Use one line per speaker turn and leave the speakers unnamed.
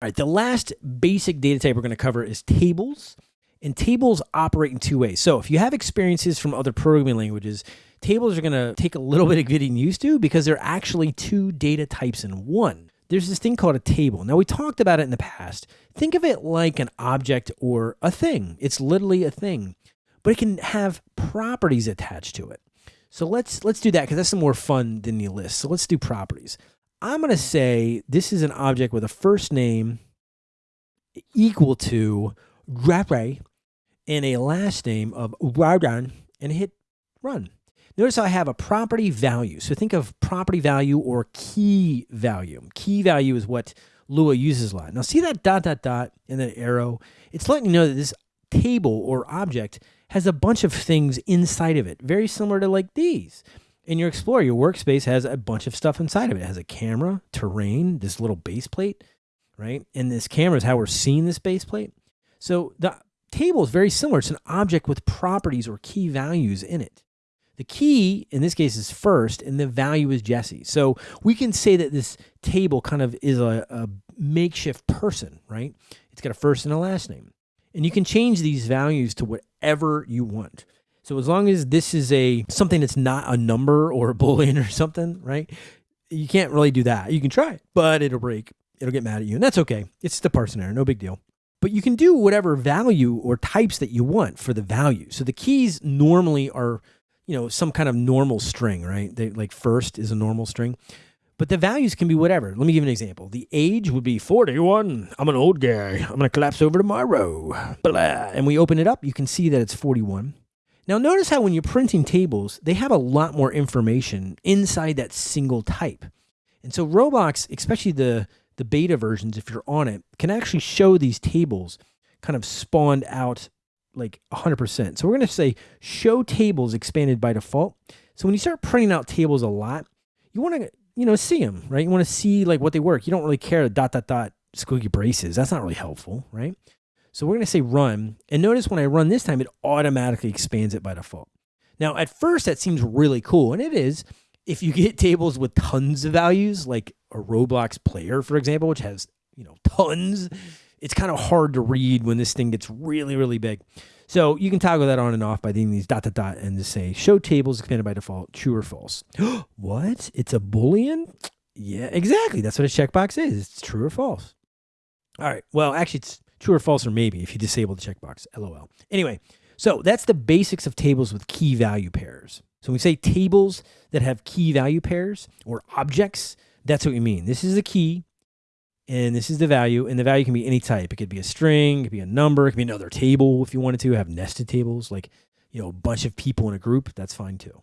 All right, the last basic data type we're going to cover is tables. And tables operate in two ways. So if you have experiences from other programming languages, tables are going to take a little bit of getting used to because they're actually two data types in one. There's this thing called a table. Now, we talked about it in the past. Think of it like an object or a thing. It's literally a thing, but it can have properties attached to it. So let's let's do that because that's more fun than the list. So let's do properties. I'm going to say this is an object with a first name equal to Raray and a last name of Raran and hit run. Notice I have a property value. So think of property value or key value. Key value is what Lua uses a lot. Now see that dot, dot, dot, and that arrow? It's letting you know that this table or object has a bunch of things inside of it, very similar to like these. In your Explorer, your workspace has a bunch of stuff inside of it. It has a camera, terrain, this little base plate, right? And this camera is how we're seeing this base plate. So the table is very similar. It's an object with properties or key values in it. The key in this case is first, and the value is Jesse. So we can say that this table kind of is a, a makeshift person, right? It's got a first and a last name. And you can change these values to whatever you want. So as long as this is a something that's not a number or a boolean or something, right? You can't really do that. You can try it, but it'll break. It'll get mad at you, and that's okay. It's the parser error, no big deal. But you can do whatever value or types that you want for the value. So the keys normally are, you know, some kind of normal string, right? They like first is a normal string. But the values can be whatever. Let me give you an example. The age would be 41. I'm an old guy. I'm going to collapse over tomorrow. Blah. And we open it up, you can see that it's 41. Now notice how when you're printing tables, they have a lot more information inside that single type. And so Roblox, especially the the beta versions, if you're on it, can actually show these tables kind of spawned out like 100%. So we're going to say show tables expanded by default. So when you start printing out tables a lot, you want to, you know, see them, right? You want to see like what they work. You don't really care dot, dot, dot, squiggy braces. That's not really helpful, right? So we're going to say run. And notice when I run this time, it automatically expands it by default. Now, at first, that seems really cool, and it is if you get tables with tons of values, like a Roblox player, for example, which has, you know, tons, it's kind of hard to read when this thing gets really, really big. So you can toggle that on and off by doing these dot, dot, dot, and just say show tables expanded by default, true or false. what? It's a Boolean? Yeah, exactly. That's what a checkbox is. It's true or false. All right. Well, actually, it's true or false or maybe if you disable the checkbox. LOL. Anyway, so that's the basics of tables with key value pairs. So we say tables that have key value pairs or objects, that's what we mean. This is the key and this is the value and the value can be any type. It could be a string, it could be a number, it could be another table if you wanted to have nested tables like, you know, a bunch of people in a group, that's fine too.